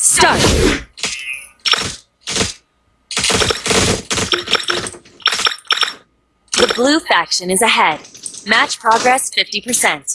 Start! Faction is ahead. Match progress 50%.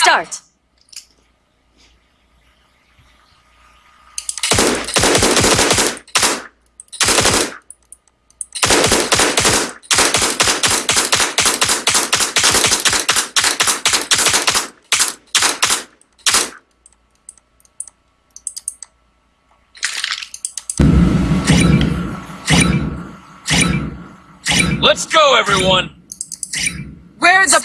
Start! Let's go, everyone! Where's the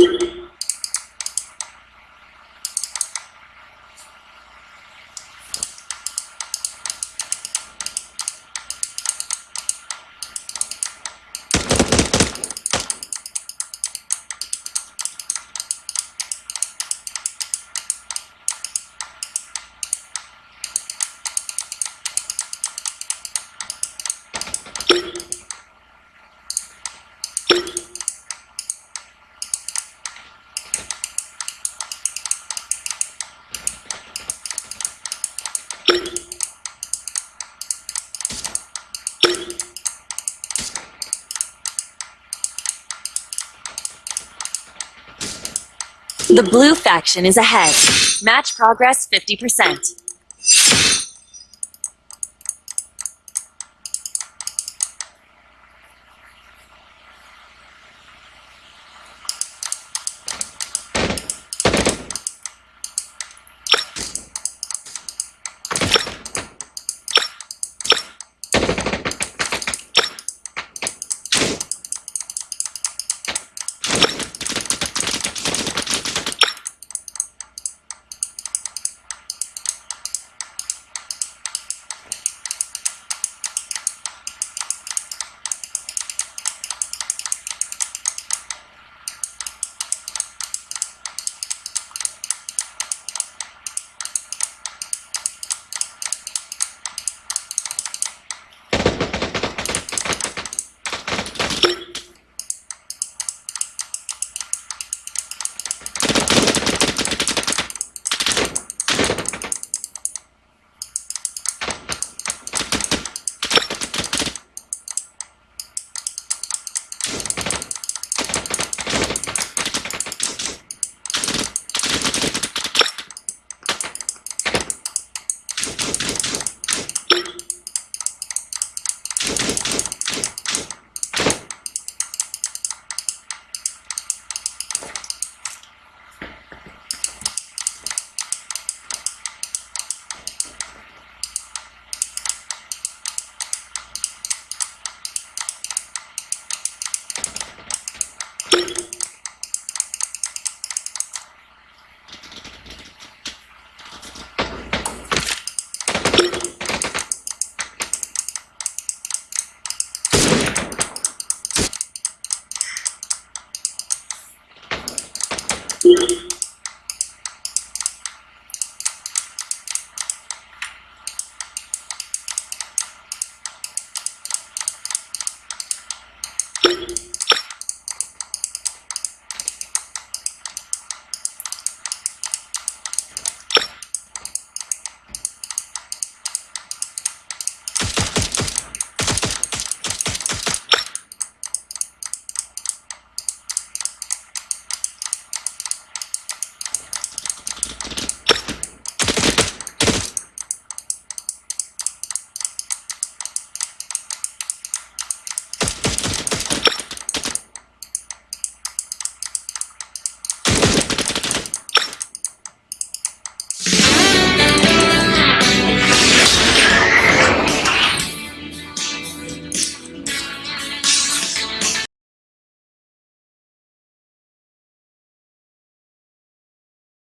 Dust? The blue faction is ahead. Match progress 50%. Thank you.